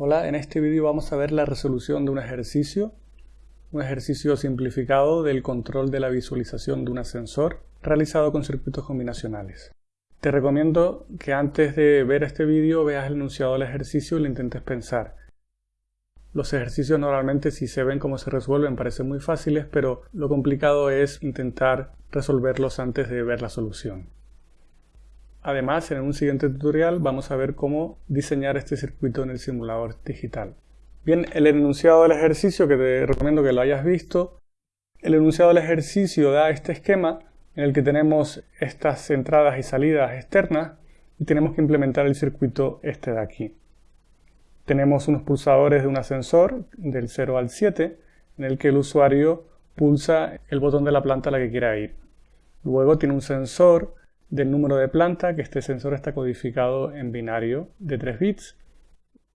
Hola, en este vídeo vamos a ver la resolución de un ejercicio, un ejercicio simplificado del control de la visualización de un ascensor realizado con circuitos combinacionales. Te recomiendo que antes de ver este vídeo veas el enunciado del ejercicio y lo intentes pensar. Los ejercicios normalmente si se ven cómo se resuelven parecen muy fáciles, pero lo complicado es intentar resolverlos antes de ver la solución. Además, en un siguiente tutorial vamos a ver cómo diseñar este circuito en el simulador digital. Bien, el enunciado del ejercicio, que te recomiendo que lo hayas visto, el enunciado del ejercicio da este esquema en el que tenemos estas entradas y salidas externas y tenemos que implementar el circuito este de aquí. Tenemos unos pulsadores de un ascensor del 0 al 7 en el que el usuario pulsa el botón de la planta a la que quiera ir. Luego tiene un sensor del número de planta, que este sensor está codificado en binario de 3 bits.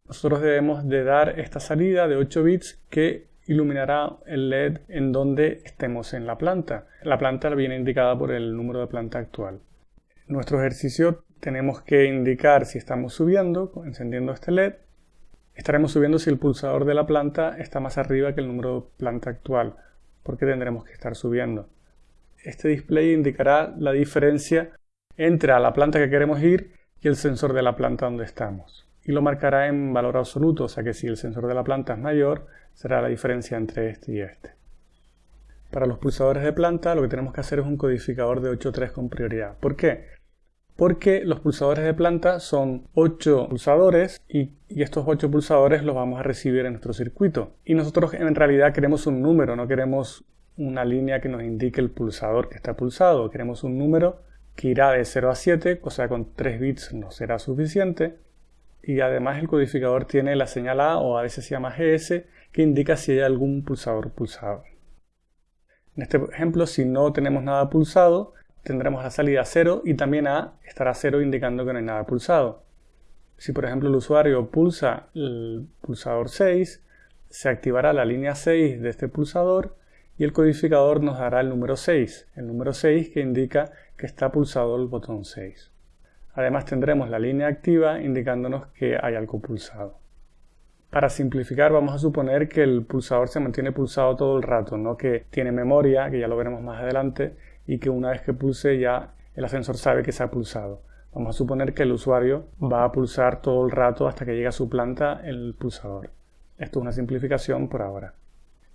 Nosotros debemos de dar esta salida de 8 bits que iluminará el LED en donde estemos en la planta. La planta viene indicada por el número de planta actual. En nuestro ejercicio tenemos que indicar si estamos subiendo, encendiendo este LED. Estaremos subiendo si el pulsador de la planta está más arriba que el número de planta actual, porque tendremos que estar subiendo. Este display indicará la diferencia entre a la planta que queremos ir y el sensor de la planta donde estamos. Y lo marcará en valor absoluto, o sea que si el sensor de la planta es mayor, será la diferencia entre este y este. Para los pulsadores de planta lo que tenemos que hacer es un codificador de 8.3 con prioridad. ¿Por qué? Porque los pulsadores de planta son 8 pulsadores y, y, estos 8 pulsadores los vamos a recibir en nuestro circuito. Y nosotros en realidad queremos un número, no queremos una línea que nos indique el pulsador que está pulsado. Queremos un número que irá de 0 a 7, o sea con 3 bits no será suficiente. Y además el codificador tiene la señal A o a veces se llama GS que indica si hay algún pulsador pulsado. En este ejemplo, si no tenemos nada pulsado, tendremos la salida 0 y también A estará 0 indicando que no hay nada pulsado. Si por ejemplo el usuario pulsa el pulsador 6, se activará la línea 6 de este pulsador y el codificador nos dará el número 6, el número 6 que indica que está pulsado el botón 6. Además tendremos la línea activa indicándonos que hay algo pulsado. Para simplificar vamos a suponer que el pulsador se mantiene pulsado todo el rato, no que tiene memoria, que ya lo veremos más adelante, y que una vez que pulse ya el ascensor sabe que se ha pulsado. Vamos a suponer que el usuario va a pulsar todo el rato hasta que llegue a su planta el pulsador. Esto es una simplificación por ahora.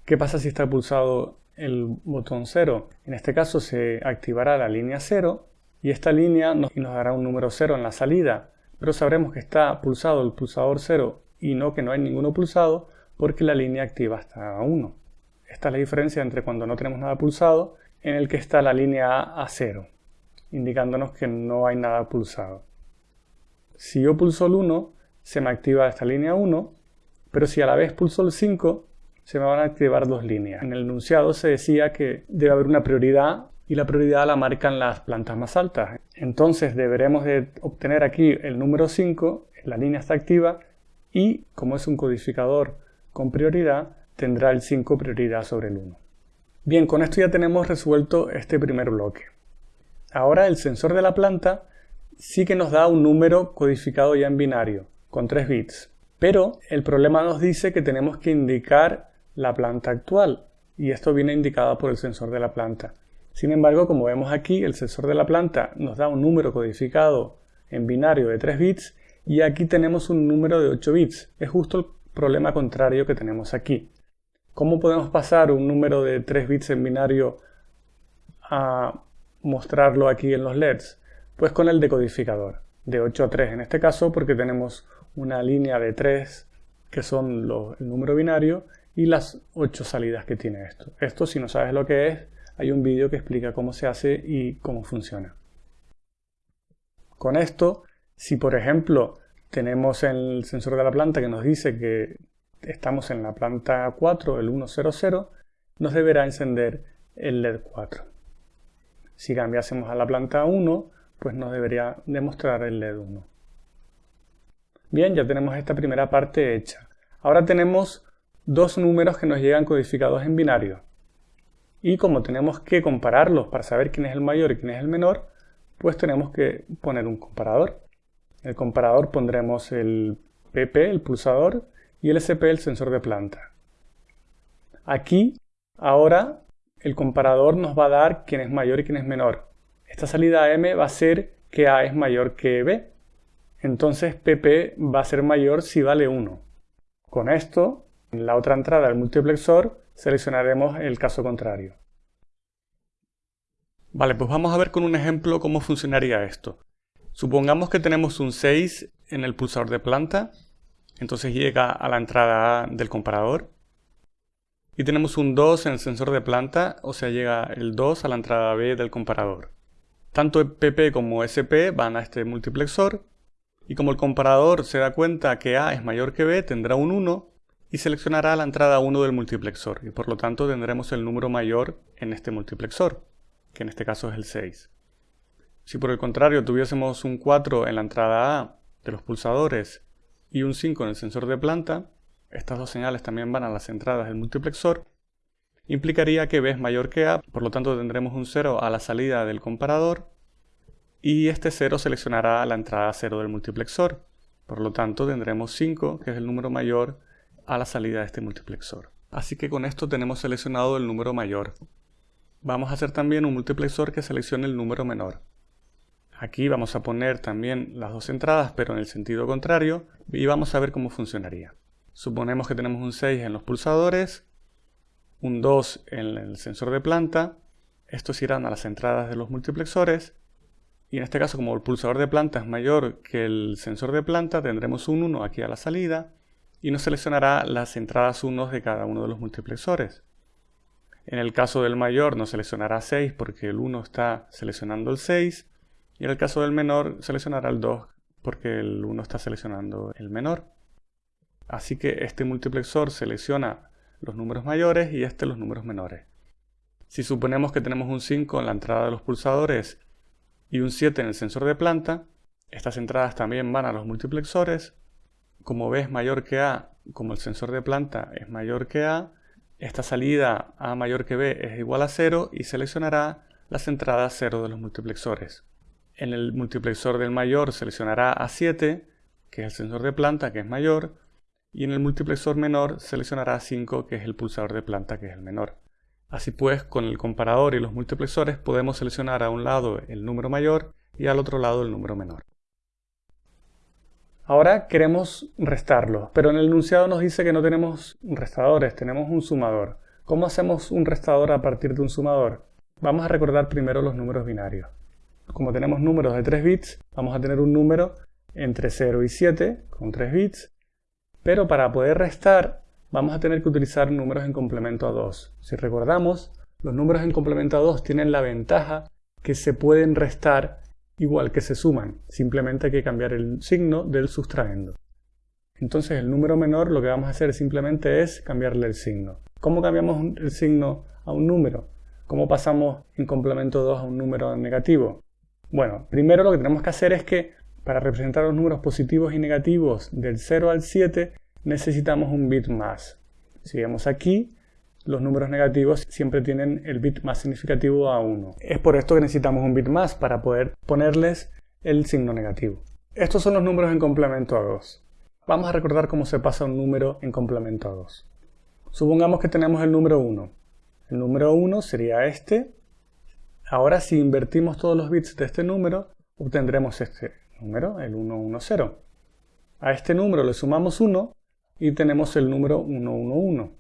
¿Qué pasa si está pulsado el botón 0? En este caso se activará la línea 0 y esta línea nos, dará un número 0 en la salida, pero sabremos que está pulsado el pulsador 0 y no que no hay ninguno pulsado porque la línea activa está a 1. Esta es la diferencia entre cuando no tenemos nada pulsado en el que está la línea A a 0, indicándonos que no hay nada pulsado. Si yo pulso el 1, se me activa esta línea 1, pero si a la vez pulso el 5, se me van a activar dos líneas. En el enunciado se decía que debe haber una prioridad y la prioridad la marcan las plantas más altas. Entonces deberemos de obtener aquí el número 5, la línea está activa y como es un codificador con prioridad, tendrá el 5 prioridad sobre el 1. Bien, con esto ya tenemos resuelto este primer bloque. Ahora el sensor de la planta sí que nos da un número codificado ya en binario, con 3 bits. Pero el problema nos dice que tenemos que indicar la planta actual y esto viene indicado por el sensor de la planta. Sin embargo, como vemos aquí, el sensor de la planta nos da un número codificado en binario de 3 bits y aquí tenemos un número de 8 bits. Es justo el problema contrario que tenemos aquí. ¿Cómo podemos pasar un número de 3 bits en binario a mostrarlo aquí en los LEDs? Pues con el decodificador, de 8 a 3 en este caso, porque tenemos una línea de 3 que son el número binario y las ocho salidas que tiene esto. Esto, si no sabes lo que es, hay un vídeo que explica cómo se hace y cómo funciona. Con esto, si por ejemplo tenemos el sensor de la planta que nos dice que estamos en la planta 4, el 100, nos deberá encender el LED 4. Si cambiásemos a la planta 1, pues nos debería demostrar el LED 1. Bien, ya tenemos esta primera parte hecha. Ahora tenemos dos números que nos llegan codificados en binario. Y como tenemos que compararlos para saber quién es el mayor y quién es el menor, pues tenemos que poner un comparador. En el comparador pondremos el PP, el pulsador, y el SP el sensor de planta. Aquí, ahora, el comparador nos va a dar quién es mayor y quién es menor. Esta salida M va a ser que A es mayor que B. Entonces PP va a ser mayor si vale 1. Con esto, en la otra entrada del multiplexor, seleccionaremos el caso contrario. Vale, pues vamos a ver con un ejemplo cómo funcionaría esto. Supongamos que tenemos un 6 en el pulsador de planta, entonces llega a la entrada A del comparador. Y tenemos un 2 en el sensor de planta, o sea, llega el 2 a la entrada B del comparador. Tanto PP como SP van a este multiplexor, y como el comparador se da cuenta que A es mayor que B, tendrá un 1 y seleccionará la entrada 1 del multiplexor, y por lo tanto tendremos el número mayor en este multiplexor que en este caso es el 6. Si por el contrario tuviésemos un 4 en la entrada A de los pulsadores y un 5 en el sensor de planta, estas dos señales también van a las entradas del multiplexor, implicaría que B es mayor que A, por lo tanto tendremos un 0 a la salida del comparador y este 0 seleccionará la entrada 0 del multiplexor, por lo tanto tendremos 5, que es el número mayor, a la salida de este multiplexor. Así que con esto tenemos seleccionado el número mayor. Vamos a hacer también un multiplexor que seleccione el número menor. Aquí vamos a poner también las dos entradas, pero en el sentido contrario, y vamos a ver cómo funcionaría. Suponemos que tenemos un 6 en los pulsadores, un 2 en el sensor de planta, estos irán a las entradas de los multiplexores, y en este caso como el pulsador de planta es mayor que el sensor de planta, tendremos un 1 aquí a la salida, y nos seleccionará las entradas 1 de cada uno de los multiplexores. En el caso del mayor nos seleccionará 6 porque el 1 está seleccionando el 6. Y en el caso del menor seleccionará el 2 porque el 1 está seleccionando el menor. Así que este multiplexor selecciona los números mayores y este los números menores. Si suponemos que tenemos un 5 en la entrada de los pulsadores y un 7 en el sensor de planta, estas entradas también van a los multiplexores. Como B es mayor que A, como el sensor de planta es mayor que A, esta salida A mayor que B es igual a 0 y seleccionará las entradas 0 de los multiplexores. En el multiplexor del mayor seleccionará A7, que es el sensor de planta, que es mayor, y en el multiplexor menor seleccionará 5, que es el pulsador de planta, que es el menor. Así pues, con el comparador y los multiplexores podemos seleccionar a un lado el número mayor y al otro lado el número menor. Ahora queremos restarlo, pero en el enunciado nos dice que no tenemos restadores, tenemos un sumador. ¿Cómo hacemos un restador a partir de un sumador? Vamos a recordar primero los números binarios. Como tenemos números de 3 bits, vamos a tener un número entre 0 y 7 con 3 bits, pero para poder restar vamos a tener que utilizar números en complemento a 2. Si recordamos, los números en complemento a 2 tienen la ventaja que se pueden restar igual que se suman, simplemente hay que cambiar el signo del sustraendo. Entonces el número menor lo que vamos a hacer simplemente es cambiarle el signo. ¿Cómo cambiamos el signo a un número? ¿Cómo pasamos en complemento 2 a un número negativo? Bueno, primero lo que tenemos que hacer es que para representar los números positivos y negativos del 0 al 7 necesitamos un bit más. Si vemos aquí, los números negativos siempre tienen el bit más significativo a 1. Es por esto que necesitamos un bit más para poder ponerles el signo negativo. Estos son los números en complemento a 2. Vamos a recordar cómo se pasa un número en complemento a 2. Supongamos que tenemos el número 1. El número 1 sería este. Ahora si invertimos todos los bits de este número, obtendremos este número, el 110. A este número le sumamos 1 y tenemos el número 111.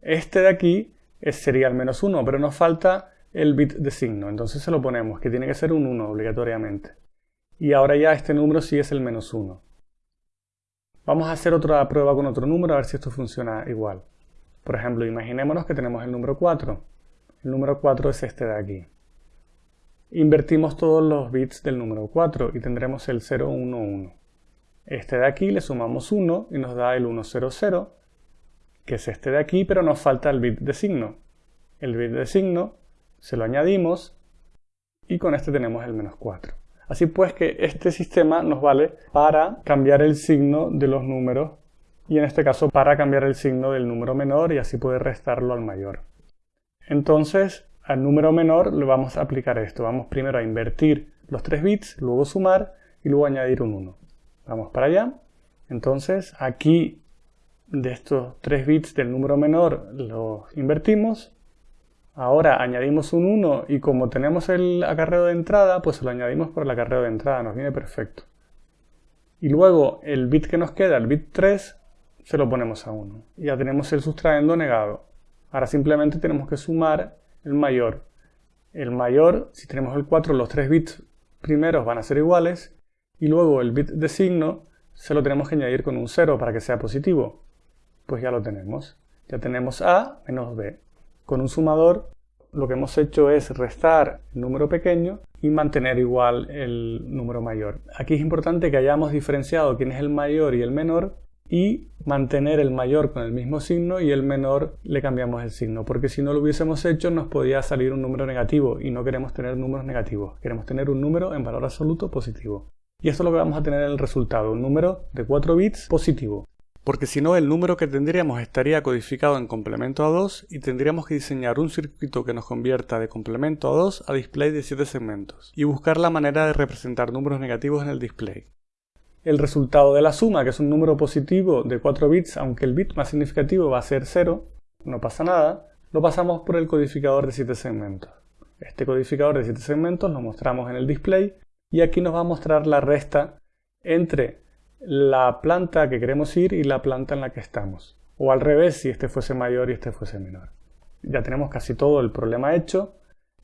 Este de aquí sería el menos 1, pero nos falta el bit de signo. Entonces se lo ponemos, que tiene que ser un 1 obligatoriamente. Y ahora ya este número sí es el menos 1. Vamos a hacer otra prueba con otro número a ver si esto funciona igual. Por ejemplo, imaginémonos que tenemos el número 4. El número 4 es este de aquí. Invertimos todos los bits del número 4 y tendremos el 011. Este de aquí le sumamos 1 y nos da el 100 que es este de aquí, pero nos falta el bit de signo. El bit de signo se lo añadimos y con este tenemos el menos 4. Así pues que este sistema nos vale para cambiar el signo de los números y en este caso para cambiar el signo del número menor y así poder restarlo al mayor. Entonces al número menor le vamos a aplicar esto. Vamos primero a invertir los 3 bits, luego sumar y luego añadir un 1. Vamos para allá. Entonces aquí de estos 3 bits del número menor los invertimos. Ahora añadimos un 1 y como tenemos el acarreo de entrada, pues lo añadimos por el acarreo de entrada, nos viene perfecto. Y luego el bit que nos queda, el bit 3, se lo ponemos a 1. Ya tenemos el sustraendo negado. Ahora simplemente tenemos que sumar el mayor. El mayor, si tenemos el 4, los 3 bits primeros van a ser iguales. Y luego el bit de signo se lo tenemos que añadir con un 0 para que sea positivo pues ya lo tenemos. Ya tenemos A menos B. Con un sumador lo que hemos hecho es restar el número pequeño y mantener igual el número mayor. Aquí es importante que hayamos diferenciado quién es el mayor y el menor y mantener el mayor con el mismo signo y el menor le cambiamos el signo, porque si no lo hubiésemos hecho nos podía salir un número negativo y no queremos tener números negativos, queremos tener un número en valor absoluto positivo. Y esto es lo que vamos a tener en el resultado, un número de 4 bits positivo porque si no el número que tendríamos estaría codificado en complemento a 2 y tendríamos que diseñar un circuito que nos convierta de complemento a 2 a display de 7 segmentos y buscar la manera de representar números negativos en el display. El resultado de la suma, que es un número positivo de 4 bits, aunque el bit más significativo va a ser 0, no pasa nada, lo pasamos por el codificador de 7 segmentos. Este codificador de 7 segmentos lo mostramos en el display y aquí nos va a mostrar la resta entre la planta que queremos ir y la planta en la que estamos. O al revés, si este fuese mayor y este fuese menor. Ya tenemos casi todo el problema hecho.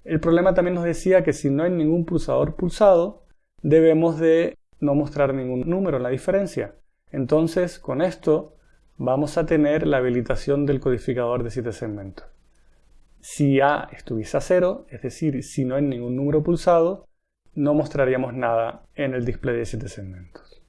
El problema también nos decía que si no hay ningún pulsador pulsado, debemos de no mostrar ningún número en la diferencia. Entonces, con esto vamos a tener la habilitación del codificador de 7 segmentos. Si A estuviese a 0, es decir, si no hay ningún número pulsado, no mostraríamos nada en el display de 7 segmentos.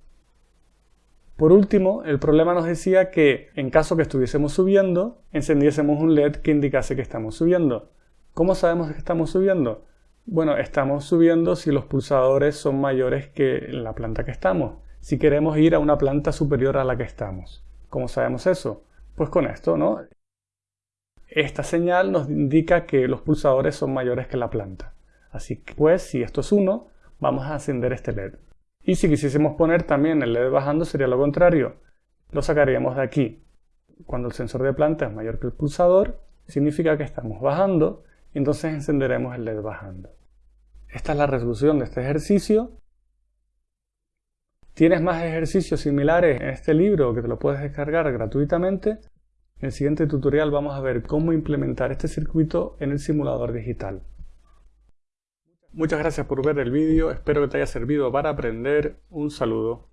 Por último, el problema nos decía que en caso que estuviésemos subiendo, encendiésemos un LED que indicase que estamos subiendo. ¿Cómo sabemos que estamos subiendo? Bueno, estamos subiendo si los pulsadores son mayores que la planta que estamos. Si queremos ir a una planta superior a la que estamos. ¿Cómo sabemos eso? Pues con esto, ¿no? Esta señal nos indica que los pulsadores son mayores que la planta. Así que, pues, si esto es 1, vamos a encender este LED. Y si quisiésemos poner también el LED bajando sería lo contrario. Lo sacaríamos de aquí. Cuando el sensor de planta es mayor que el pulsador, significa que estamos bajando y entonces encenderemos el LED bajando. Esta es la resolución de este ejercicio. Tienes más ejercicios similares en este libro que te lo puedes descargar gratuitamente. En el siguiente tutorial vamos a ver cómo implementar este circuito en el simulador digital. Muchas gracias por ver el vídeo, espero que te haya servido para aprender. Un saludo.